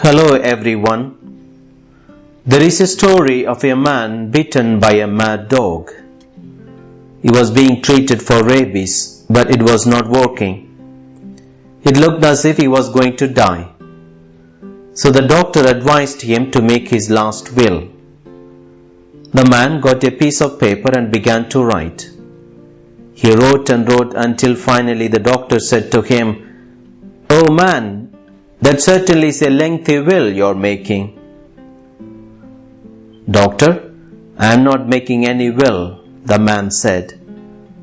Hello everyone. There is a story of a man bitten by a mad dog. He was being treated for rabies, but it was not working. It looked as if he was going to die. So the doctor advised him to make his last will. The man got a piece of paper and began to write. He wrote and wrote until finally the doctor said to him, Oh man, that certainly is a lengthy will you're making. Doctor, I am not making any will, the man said.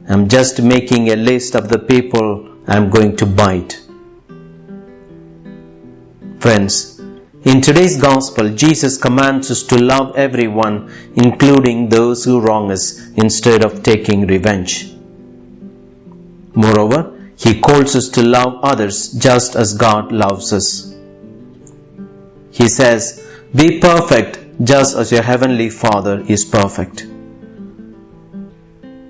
I'm just making a list of the people I'm going to bite. Friends, in today's gospel, Jesus commands us to love everyone, including those who wrong us, instead of taking revenge. Moreover, he calls us to love others just as God loves us. He says, Be perfect just as your heavenly Father is perfect.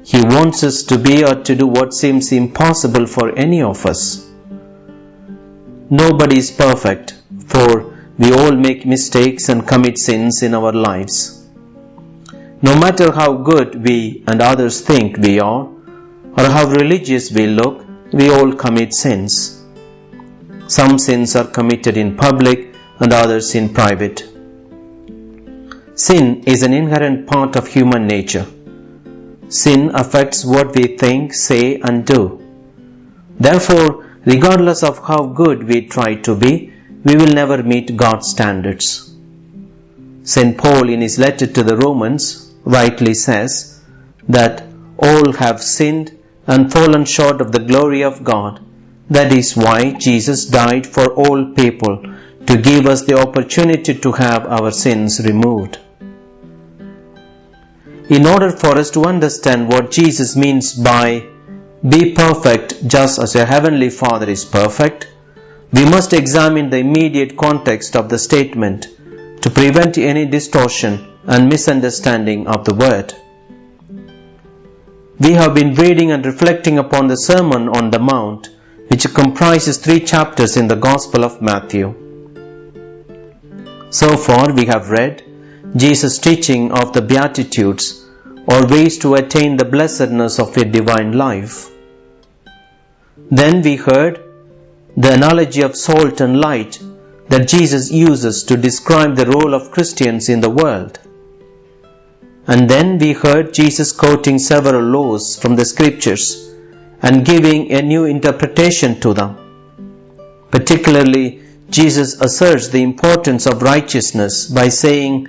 He wants us to be or to do what seems impossible for any of us. Nobody is perfect, for we all make mistakes and commit sins in our lives. No matter how good we and others think we are, or how religious we look, we all commit sins. Some sins are committed in public and others in private. Sin is an inherent part of human nature. Sin affects what we think, say, and do. Therefore, regardless of how good we try to be, we will never meet God's standards. St. Paul, in his letter to the Romans, rightly says that all have sinned and fallen short of the glory of God. That is why Jesus died for all people to give us the opportunity to have our sins removed. In order for us to understand what Jesus means by be perfect just as your heavenly Father is perfect, we must examine the immediate context of the statement to prevent any distortion and misunderstanding of the word. We have been reading and reflecting upon the Sermon on the Mount, which comprises three chapters in the Gospel of Matthew. So far, we have read Jesus' teaching of the Beatitudes or ways to attain the blessedness of a divine life. Then we heard the analogy of salt and light that Jesus uses to describe the role of Christians in the world. And then we heard Jesus quoting several laws from the scriptures and giving a new interpretation to them. Particularly, Jesus asserts the importance of righteousness by saying,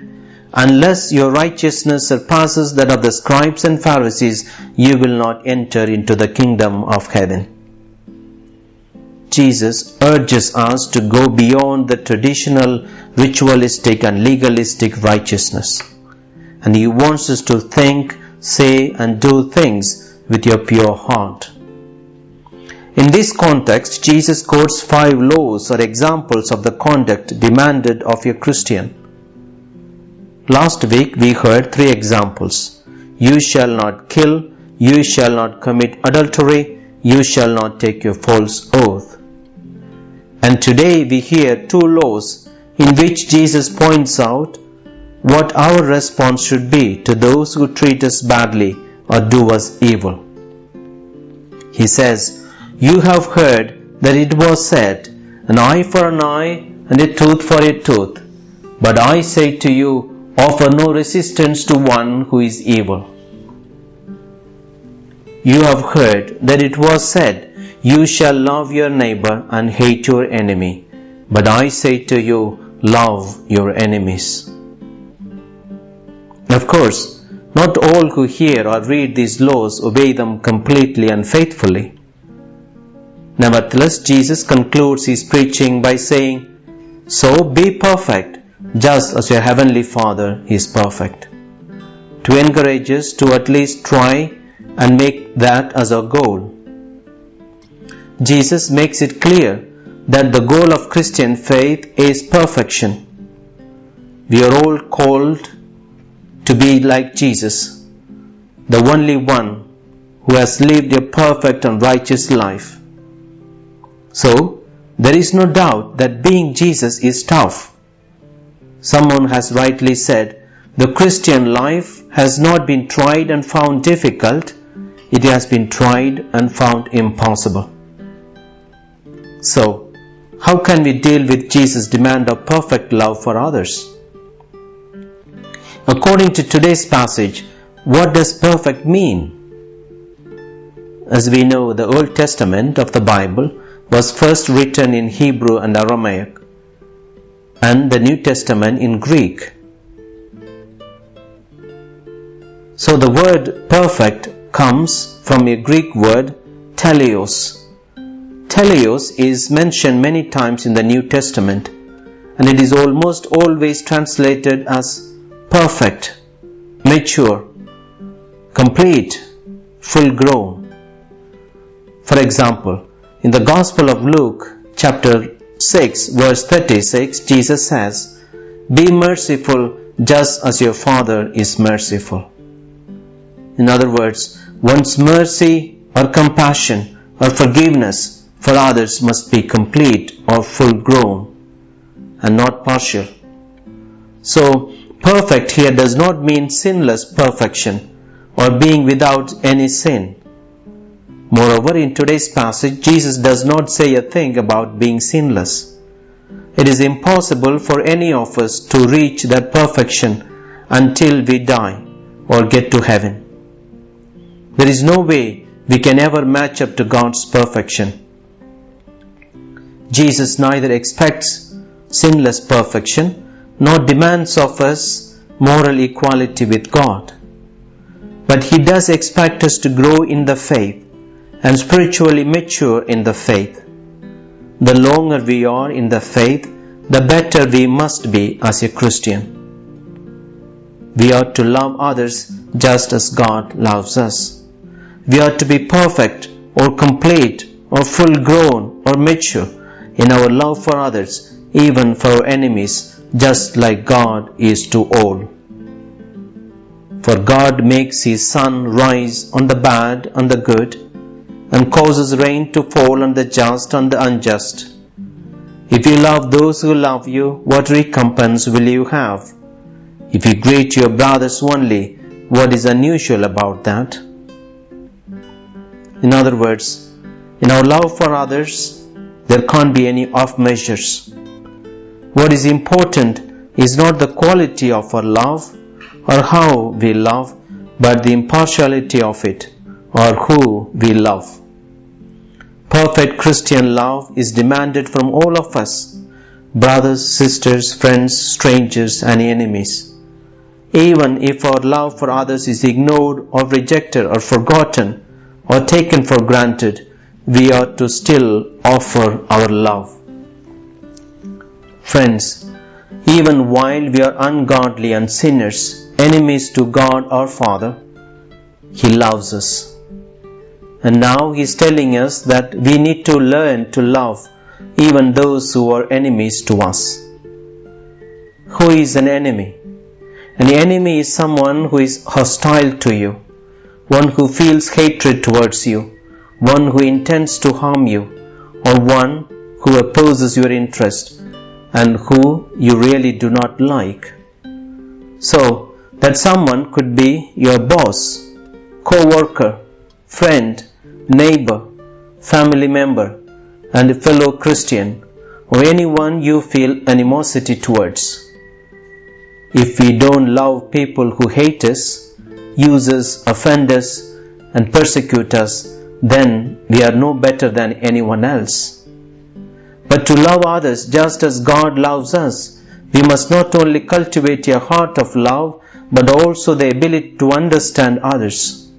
Unless your righteousness surpasses that of the scribes and Pharisees, you will not enter into the kingdom of heaven. Jesus urges us to go beyond the traditional ritualistic and legalistic righteousness and He wants us to think, say, and do things with your pure heart. In this context, Jesus quotes five laws or examples of the conduct demanded of a Christian. Last week we heard three examples. You shall not kill, you shall not commit adultery, you shall not take your false oath. And today we hear two laws in which Jesus points out what our response should be to those who treat us badly or do us evil. He says, You have heard that it was said, An eye for an eye and a tooth for a tooth. But I say to you, offer no resistance to one who is evil. You have heard that it was said, You shall love your neighbor and hate your enemy. But I say to you, love your enemies. Of course, not all who hear or read these laws obey them completely and faithfully. Nevertheless, Jesus concludes his preaching by saying, So be perfect, just as your heavenly Father is perfect. To encourage us to at least try and make that as our goal. Jesus makes it clear that the goal of Christian faith is perfection. We are all called to be like Jesus, the only one who has lived a perfect and righteous life. So, there is no doubt that being Jesus is tough. Someone has rightly said, the Christian life has not been tried and found difficult, it has been tried and found impossible. So, how can we deal with Jesus' demand of perfect love for others? According to today's passage, what does perfect mean? As we know, the Old Testament of the Bible was first written in Hebrew and Aramaic, and the New Testament in Greek. So the word perfect comes from a Greek word teleos. Teleos is mentioned many times in the New Testament and it is almost always translated as perfect, mature, complete, full grown. For example, in the Gospel of Luke, chapter 6, verse 36, Jesus says, Be merciful just as your Father is merciful. In other words, one's mercy or compassion or forgiveness for others must be complete or full grown and not partial. So, perfect here does not mean sinless perfection or being without any sin. Moreover, in today's passage, Jesus does not say a thing about being sinless. It is impossible for any of us to reach that perfection until we die or get to heaven. There is no way we can ever match up to God's perfection. Jesus neither expects sinless perfection nor demands of us moral equality with God. But He does expect us to grow in the faith and spiritually mature in the faith. The longer we are in the faith, the better we must be as a Christian. We are to love others just as God loves us. We are to be perfect or complete or full grown or mature in our love for others, even for our enemies, just like God is to all. For God makes His sun rise on the bad and the good and causes rain to fall on the just and the unjust. If you love those who love you, what recompense will you have? If you greet your brothers only, what is unusual about that? In other words, in our love for others, there can't be any off measures. What is important is not the quality of our love or how we love, but the impartiality of it or who we love. Perfect Christian love is demanded from all of us, brothers, sisters, friends, strangers, and enemies. Even if our love for others is ignored or rejected or forgotten or taken for granted, we are to still offer our love. Friends, even while we are ungodly and sinners, enemies to God our Father, He loves us. And now He is telling us that we need to learn to love even those who are enemies to us. Who is an enemy? An enemy is someone who is hostile to you, one who feels hatred towards you, one who intends to harm you, or one who opposes your interest and who you really do not like. So, that someone could be your boss, co worker, friend, neighbor, family member, and a fellow Christian, or anyone you feel animosity towards. If we don't love people who hate us, use us, offend us, and persecute us, then we are no better than anyone else. But to love others just as God loves us, we must not only cultivate a heart of love, but also the ability to understand others.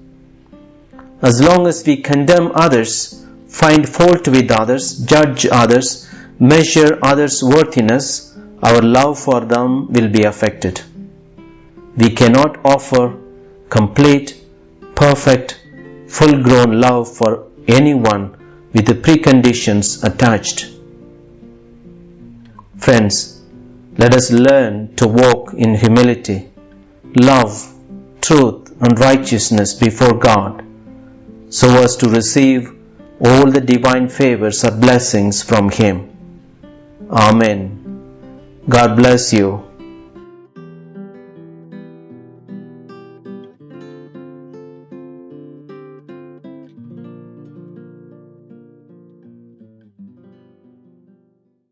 As long as we condemn others, find fault with others, judge others, measure others' worthiness, our love for them will be affected. We cannot offer complete, perfect, full grown love for anyone with the preconditions attached. Friends, let us learn to walk in humility, love, truth, and righteousness before God so as to receive all the divine favors or blessings from Him. Amen. God bless you.